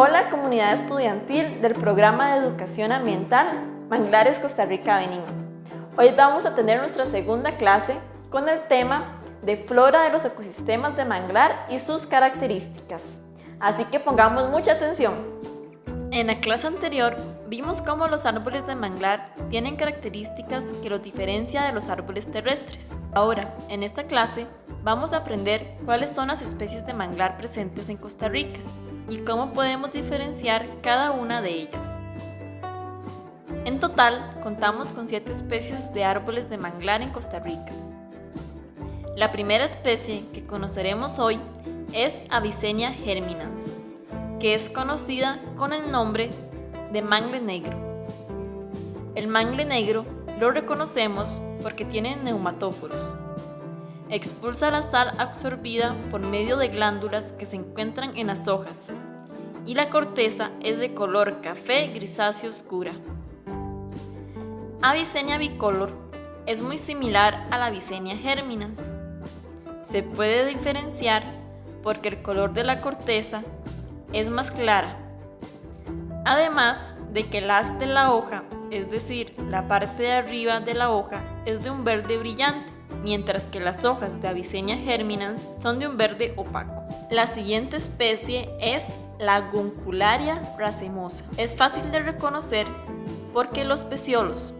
Hola comunidad estudiantil del programa de educación ambiental Manglares Costa Rica Benín. Hoy vamos a tener nuestra segunda clase con el tema de flora de los ecosistemas de manglar y sus características. Así que pongamos mucha atención. En la clase anterior vimos cómo los árboles de manglar tienen características que los diferencia de los árboles terrestres. Ahora, en esta clase, vamos a aprender cuáles son las especies de manglar presentes en Costa Rica y cómo podemos diferenciar cada una de ellas. En total, contamos con 7 especies de árboles de manglar en Costa Rica. La primera especie que conoceremos hoy es Avicennia germinans, que es conocida con el nombre de mangle negro. El mangle negro lo reconocemos porque tiene neumatóforos, Expulsa la sal absorbida por medio de glándulas que se encuentran en las hojas y la corteza es de color café grisáceo oscura. Avicennia bicolor es muy similar a la Avicennia germinans. Se puede diferenciar porque el color de la corteza es más clara. Además de que el haz de la hoja, es decir, la parte de arriba de la hoja, es de un verde brillante mientras que las hojas de Avicennia germinans son de un verde opaco. La siguiente especie es la Guncularia racemosa. Es fácil de reconocer porque los peciolos,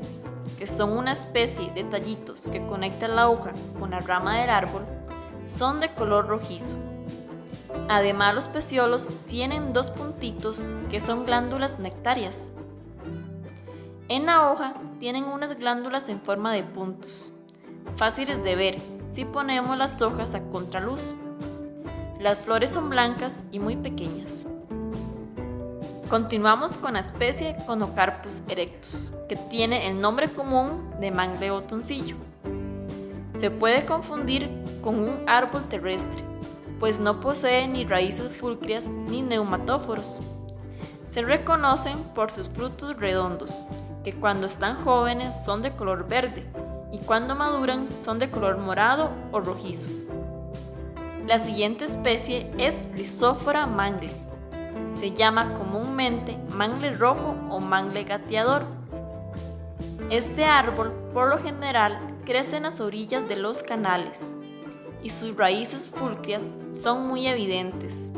que son una especie de tallitos que conectan la hoja con la rama del árbol, son de color rojizo. Además los peciolos tienen dos puntitos que son glándulas nectarias. En la hoja tienen unas glándulas en forma de puntos fáciles de ver si ponemos las hojas a contraluz. Las flores son blancas y muy pequeñas. Continuamos con la especie Conocarpus erectus, que tiene el nombre común de mangle botoncillo. Se puede confundir con un árbol terrestre, pues no posee ni raíces fulcrias ni neumatóforos. Se reconocen por sus frutos redondos, que cuando están jóvenes son de color verde y cuando maduran son de color morado o rojizo. La siguiente especie es Rhizophyra mangle. Se llama comúnmente mangle rojo o mangle gateador. Este árbol, por lo general, crece en las orillas de los canales y sus raíces fulcrias son muy evidentes.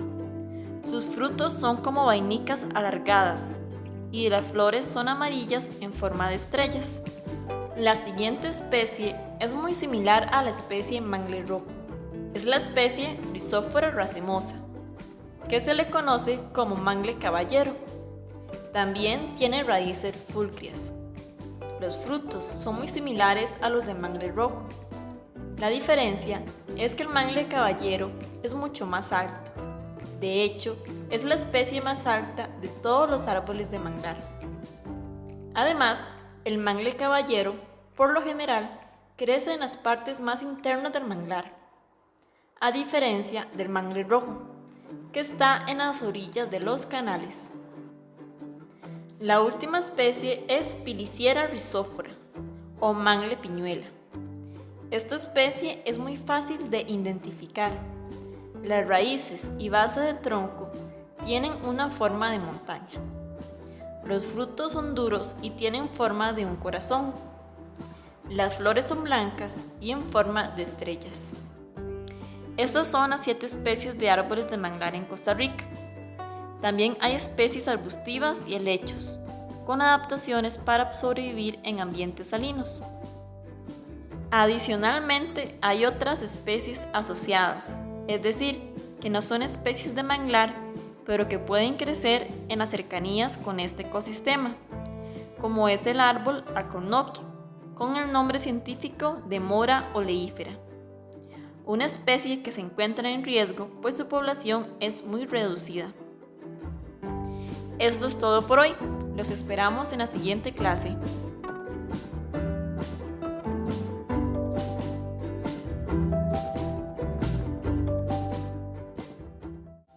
Sus frutos son como vainicas alargadas y las flores son amarillas en forma de estrellas. La siguiente especie es muy similar a la especie mangle rojo. Es la especie Rhizophyra racemosa, que se le conoce como mangle caballero. También tiene raíces fulcrias. Los frutos son muy similares a los de mangle rojo. La diferencia es que el mangle caballero es mucho más alto. De hecho, es la especie más alta de todos los árboles de manglar. Además, el mangle caballero, por lo general, crece en las partes más internas del manglar, a diferencia del mangle rojo, que está en las orillas de los canales. La última especie es Piliciera rhizófora, o mangle piñuela. Esta especie es muy fácil de identificar. Las raíces y base de tronco tienen una forma de montaña. Los frutos son duros y tienen forma de un corazón. Las flores son blancas y en forma de estrellas. Estas son las siete especies de árboles de manglar en Costa Rica. También hay especies arbustivas y helechos, con adaptaciones para sobrevivir en ambientes salinos. Adicionalmente, hay otras especies asociadas, es decir, que no son especies de manglar, pero que pueden crecer en las cercanías con este ecosistema, como es el árbol alcornoque, con el nombre científico de mora oleífera, una especie que se encuentra en riesgo pues su población es muy reducida. Esto es todo por hoy, los esperamos en la siguiente clase.